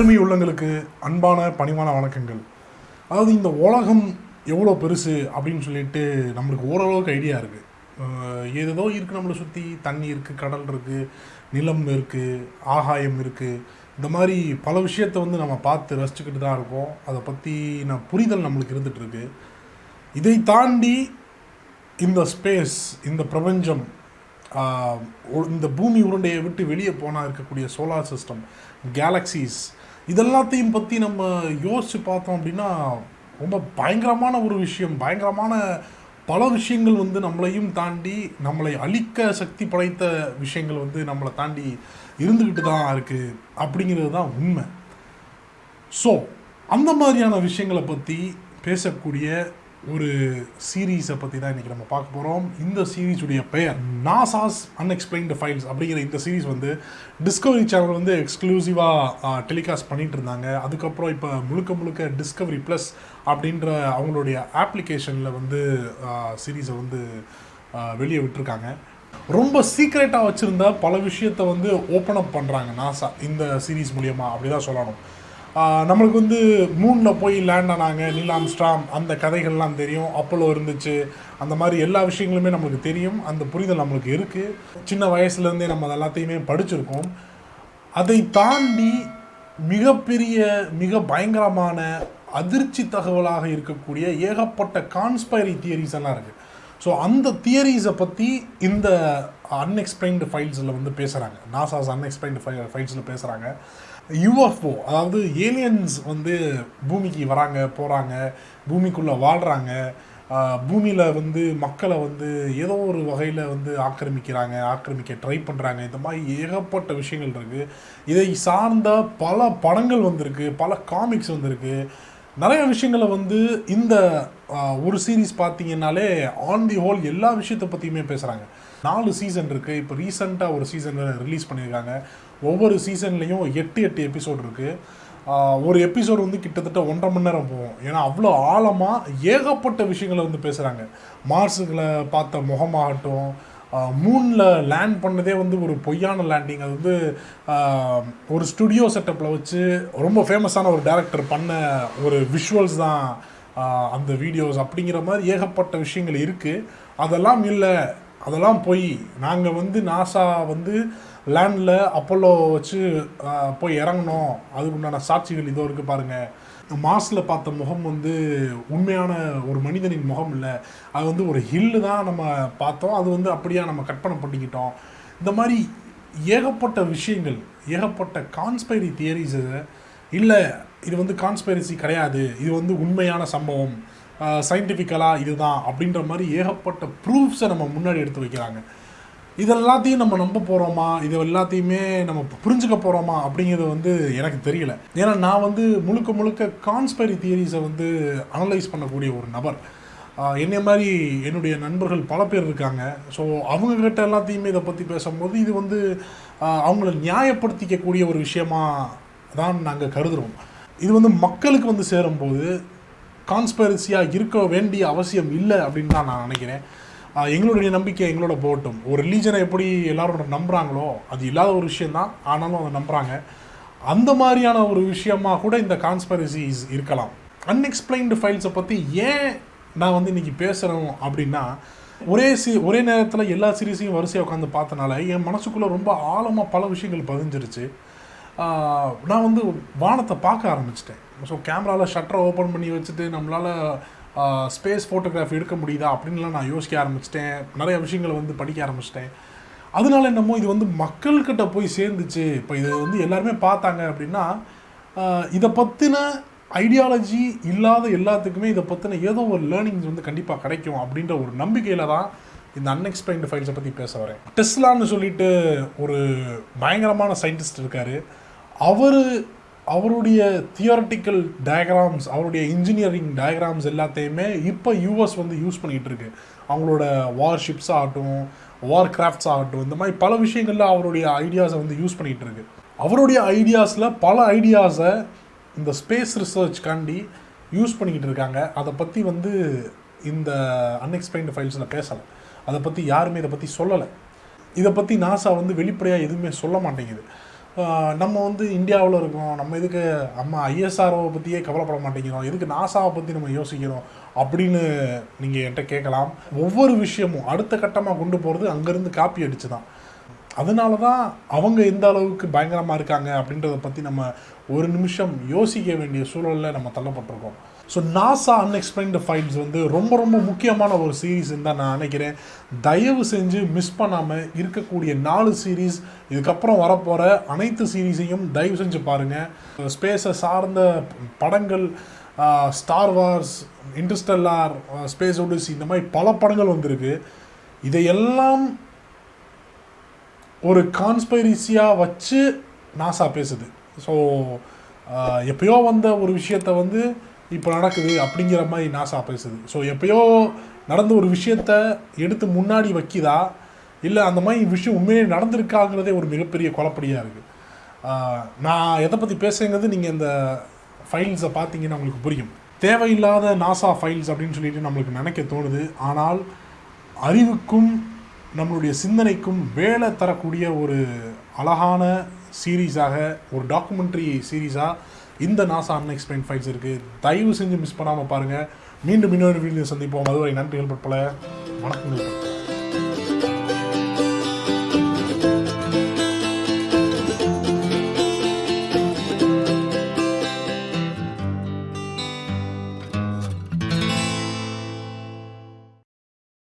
அருமை உள்ளங்களுக்கு அன்பான பணிவான வணக்கங்கள். அதாவது இந்த உலகம் எவ்வளோ பெருசு அப்படின்னு சொல்லிட்டு நம்மளுக்கு ஓரளவுக்கு ஐடியா இருக்குது ஏதேதோ இருக்குது நம்மளை சுற்றி தண்ணி இருக்குது கடல் இருக்குது நிலம் இருக்குது ஆகாயம் இருக்குது இந்த மாதிரி பல விஷயத்தை வந்து நம்ம பார்த்து ரசிச்சுக்கிட்டு தான் இருக்கோம். அதை பற்றின புரிதல் நம்மளுக்கு இருந்துகிட்ருக்கு இதை தாண்டி இந்த ஸ்பேஸ் இந்த பிரபஞ்சம் இந்த பூமி உருண்டையை விட்டு வெளியே போனால் இருக்கக்கூடிய சோலார் சிஸ்டம் கேலக்சிஸ் இதெல்லாத்தையும் பற்றி நம்ம யோசித்து பார்த்தோம் அப்படின்னா ரொம்ப பயங்கரமான ஒரு விஷயம். பயங்கரமான பல விஷயங்கள் வந்து நம்மளையும் தாண்டி நம்மளை அழிக்க சக்தி படைத்த விஷயங்கள் வந்து நம்மளை தாண்டி இருந்துக்கிட்டு தான் இருக்குது அப்படிங்கிறது தான் உண்மை. ஸோ அந்த மாதிரியான விஷயங்களை பற்றி பேசக்கூடிய ஒரு சீரீஸை பற்றி தான் இன்றைக்கி நம்ம பார்க்க போகிறோம் இந்த சீரீஸுடைய பெயர் நாசாஸ் அன்எக்ஸ்பிளைன்டு ஃபைல்ஸ் அப்படிங்கிற இந்த சீரீஸ் வந்து டிஸ்கவரி சேனல் வந்து எக்ஸ்க்ளூசிவாக டெலிகாஸ்ட் பண்ணிகிட்டு இருந்தாங்க. அதுக்கப்புறம் இப்போ முழுக்க முழுக்க டிஸ்கவரி ப்ளஸ் அப்படின்ற அவங்களுடைய ஆப்ளிகேஷனில் வந்து சீரீஸை வந்து வெளியே விட்டுருக்காங்க. ரொம்ப சீக்ரெட்டாக வச்சுருந்த பல விஷயத்தை வந்து ஓப்பன் அப் பண்ணுறாங்க நாசா இந்த சீரீஸ் மூலியமாக அப்படி தான் சொல்லணும். நம்மளுக்கு வந்து மூணில் போய் லேண்ட் ஆனாங்க நீல் ஆம்ஸ்ட்ராங். அந்த கதைகள்லாம் தெரியும் அப்போலோ இருந்துச்சு. அந்த மாதிரி எல்லா விஷயங்களுமே நம்மளுக்கு தெரியும். அந்த புரிதல் நம்மளுக்கு இருக்குது சின்ன வயசுலேருந்தே நம்ம அது எல்லாத்தையுமே படிச்சிருக்கோம். அதை தாண்டி மிகப்பெரிய மிக பயங்கரமான அதிர்ச்சி தகவலாக இருக்கக்கூடிய ஏகப்பட்ட கான்ஸ்பைரி தியரிஸ் எல்லாம் இருக்குது ஸோ அந்த தியரிஸை பற்றி இந்த அன்எக்ஸ்பிளைன்டு ஃபைல்ஸில் வந்து பேசுகிறாங்க நாசாஸ் அன்எக்ஸ்பிளைன்டு ஃபை ஃபைல்ஸில் பேசுகிறாங்க யூஎஃப்ஓ அதாவது ஏலியன்ஸ் வந்து பூமிக்கு வராங்க போகிறாங்க பூமிக்குள்ளே வாழ்கிறாங்க பூமியில் வந்து மக்களை வந்து ஏதோ ஒரு வகையில் வந்து ஆக்கிரமிக்கிறாங்க ஆக்கிரமிக்க ட்ரை பண்ணுறாங்க இந்த மாதிரி ஏகப்பட்ட விஷயங்கள் இருக்குது இதை சார்ந்த பல படங்கள் வந்திருக்கு பல காமிக்ஸ் வந்திருக்கு. நிறைய விஷயங்களை வந்து இந்த ஒரு சீரீஸ் பார்த்தீங்கன்னாலே ஆன் தி ஹோல் எல்லா விஷயத்தை பற்றியுமே பேசுகிறாங்க நாலு சீசன் இருக்குது இப்போ ரீசெண்டாக ஒரு சீசன் ரிலீஸ் பண்ணியிருக்காங்க. ஒவ்வொரு சீசன்லேயும் எட்டு எட்டு எபிசோட் இருக்குது ஒரு எபிசோடு வந்து கிட்டத்தட்ட ஒன்றரை மணி நேரம் போகும். ஏன்னா அவ்வளோ ஆழமாக ஏகப்பட்ட விஷயங்களை வந்து பேசுகிறாங்க மார்ஸுகளை பார்த்த முகமாகட்டும் மூணில் லேண்ட் பண்ணதே வந்து ஒரு பொய்யான லேண்டிங் அது வந்து ஒரு ஸ்டுடியோ செட்டப்பில் வச்சு ரொம்ப ஃபேமஸான ஒரு டேரக்டர் பண்ண ஒரு விஷுவல்ஸ் தான் அந்த வீடியோஸ் அப்படிங்கிற மாதிரி ஏகப்பட்ட விஷயங்கள் இருக்குது அதெல்லாம் இல்லை அதெல்லாம் போய் நாங்கள் வந்து நாசா வந்து லேண்டில் அப்போலோ வச்சு போய் இறங்கணும் அதுக்கு உண்டான சாட்சிகள் இதோ இருக்குது பாருங்கள் மாஸில் பார்த்த முகம் வந்து உண்மையான ஒரு மனிதனின் முகம் இல்லை. அது வந்து ஒரு ஹில்லு தான் நம்ம பார்த்தோம். அது வந்து அப்படியே நம்ம கற்பனை பண்ணிக்கிட்டோம். இந்த மாதிரி ஏகப்பட்ட விஷயங்கள் ஏகப்பட்ட கான்ஸ்பைரி தியரிஸு இல்லை இது வந்து கான்ஸ்பைரசி கிடையாது. இது வந்து உண்மையான சம்பவம். சயின்டிஃபிக்கலாக இதுதான் அப்படின்ற மாதிரி ஏகப்பட்ட ப்ரூஃப்ஸை நம்ம முன்னாடி எடுத்து வைக்கிறாங்க. இது எல்லாத்தையும் நம்ம நம்ப போகிறோமா இது எல்லாத்தையுமே நம்ம புரிஞ்சுக்க போகிறோமா அப்படிங்கிறது வந்து எனக்கு தெரியல. ஏன்னா நான் வந்து முழுக்க முழுக்க கான்ஸ்பைரி தியரிஸை வந்து அனலைஸ் பண்ணக்கூடிய ஒரு நபர். என்னை மாதிரி என்னுடைய நண்பர்கள் பல பேர் இருக்காங்க. ஸோ அவங்கக்கிட்ட எல்லாத்தையுமே இதை பற்றி பேசும்போது இது வந்து அவங்கள நியாயப்படுத்திக்கக்கூடிய ஒரு விஷயமா தான் நாங்கள் கருதுகிறோம் இது வந்து மக்களுக்கு வந்து சேரும்போது கான்ஸ்பெரசியாக இருக்க வேண்டிய அவசியம் இல்லை அப்படின்னு தான் நான் நினைக்கிறேன். எங்களுடைய நம்பிக்கை எங்களோட போட்டும். ஒரு ரிலீஜனை எப்படி எல்லாரும் நம்புகிறாங்களோ அது இல்லாத ஒரு விஷயந்தான் ஆனாலும் அதை நம்புகிறாங்க அந்த மாதிரியான ஒரு விஷயமாக கூட இந்த கான்ஸ்பெரசிஸ் இருக்கலாம். அன்எக்ஸ்பிளைன்டு ஃபைல்ஸை பற்றி ஏன் நான் வந்து இன்னைக்கு பேசுகிறோம் அப்படின்னா ஒரே சி ஒரே நேரத்தில் எல்லா சீரீஸையும் வரிசையாக உட்காந்து பார்த்தனால என் மனசுக்குள்ளே ரொம்ப ஆழமாக பல விஷயங்கள் பதிஞ்சிருச்சு. நான் வந்து வானத்தை பார்க்க ஆரம்பிச்சிட்டேன். ஸோ கேமராவில் ஷட்டரை ஓப்பன் பண்ணி வச்சுட்டு நம்மளால் ஸ்பேஸ் ஃபோட்டோகிராஃபி எடுக்க முடியுதா அப்படின்லாம் நான் யோசிக்க ஆரம்பிச்சிட்டேன். நிறைய விஷயங்களை வந்து படிக்க ஆரம்பிச்சிட்டேன். அதனால என்னமோ இது வந்து மக்கள்கிட்ட போய் சேர்ந்துச்சு. இப்போ இதை வந்து எல்லாருமே பார்த்தாங்க அப்படின்னா இதை பற்றின ஐடியாலஜி இல்லாத எல்லாத்துக்குமே இதை பற்றின ஏதோ ஒரு லேர்னிங்ஸ் வந்து கண்டிப்பாக கிடைக்கும் அப்படின்ற ஒரு நம்பிக்கையில் தான் இந்த அன்எக்ஸ்பிளைன்டு ஃபைல்ஸை பற்றி பேச வரேன். டெஸ்லான்னு சொல்லிட்டு ஒரு பயங்கரமான சயின்டிஸ்ட் இருக்கார். அவர் அவருடைய தியோரட்டிக்கல் டயக்ராம்ஸ் அவருடைய இன்ஜினியரிங் டயக்ராம்ஸ் எல்லாத்தையுமே இப்போ யூஎஸ் வந்து யூஸ் பண்ணிகிட்டு இருக்கு. அவங்களோட வார்ஷிப்ஸ் ஆகட்டும் வார் கிராஃப்ட்ஸ் ஆகட்டும் இந்த மாதிரி பல விஷயங்களில் அவருடைய ஐடியாஸை வந்து யூஸ் பண்ணிகிட்டு இருக்கு. அவருடைய ஐடியாஸில் பல ஐடியாஸை இந்த ஸ்பேஸ் ரிசர்ச்காண்டி யூஸ் பண்ணிக்கிட்டு இருக்காங்க. அதை பற்றி வந்து இந்த அன்எக்ஸ்பிளைன்டு ஃபைல்ஸில் பேசலை. அதை பற்றி யாருமே இதை பற்றி சொல்லலை. இதை பற்றி நாசா வந்து வெளிப்படையாக எதுவுமே சொல்ல மாட்டேங்குது. நம்ம வந்து இந்தியாவில் இருக்கோம் நம்ம எதுக்கு நம்ம ஐஎஸ்ஆர்ஓவை பற்றியே கவலைப்பட மாட்டேங்கிறோம். எதுக்கு நாசாவை பற்றி நம்ம யோசிக்கிறோம் அப்படின்னு நீங்கள் என்கிட்ட கேட்கலாம். ஒவ்வொரு விஷயமும் அடுத்த கட்டமாக கொண்டு போகிறது அங்கேருந்து காப்பி அடிச்சு தான் அதனால தான் அவங்க எந்த அளவுக்கு பயங்கரமாக இருக்காங்க அப்படின்றத பற்றி நம்ம ஒரு நிமிஷம் யோசிக்க வேண்டிய சூழலில் நம்ம தள்ளப்பட்டிருக்கோம். ஸோ நாசா அன்எக்ஸ்பிளைன்டு ஃபைல்ஸ் வந்து ரொம்ப ரொம்ப முக்கியமான ஒரு சீரீஸ்ன்னு தான் நான் நினைக்கிறேன். தயவு செஞ்சு மிஸ் பண்ணாமல் இருக்கக்கூடிய நாலு சீரீஸ் இதுக்கப்புறம் வரப்போகிற அனைத்து சீரீஸையும் தயவு செஞ்சு பாருங்கள் ஸ்பேஸை சார்ந்த படங்கள் Star Wars Interstellar Space Odyssey இந்த மாதிரி பல படங்கள் வந்திருக்கு. இதையெல்லாம் ஒரு கான்ஸ்பைரிசியாக வச்சு நாசா பேசுது. ஸோ எப்பயோ வந்த ஒரு விஷயத்த வந்து இப்போ நடக்குது அப்படிங்கிற மாதிரி நாசா பேசுது. ஸோ எப்பயோ நடந்த ஒரு விஷயத்த எடுத்து முன்னாடி வைக்கிதா? இல்லை அந்த மாதிரி விஷயம் உண்மையிலே நடந்திருக்காங்கிறதே ஒரு மிகப்பெரிய குழப்படியாக இருக்குது நான் எதை பற்றி பேசுங்கிறது நீங்கள் இந்த ஃபைல்ஸை பார்த்தீங்கன்னா உங்களுக்கு புரியும். தேவையில்லாத நாசா ஃபைல்ஸ் அப்படின்னு சொல்லிட்டு நம்மளுக்கு நினைக்க தோணுது. ஆனால் அறிவுக்கும் நம்மளுடைய சிந்தனைக்கும் வேலை தரக்கூடிய ஒரு அழகான சீரீஸாக ஒரு டாக்குமெண்ட்ரி சீரீஸாக இந்த நாசா அன்எக்ஸ்பிளைன் ஃபைல்ஸ் இருக்குது தயவு செஞ்சு மிஸ் பண்ணாமல் பாருங்கள் மீண்டும் இன்னொரு வீடியோ சந்திப்போம். அதுவரை நன்றிகள் பற்பல வணக்கங்கள்.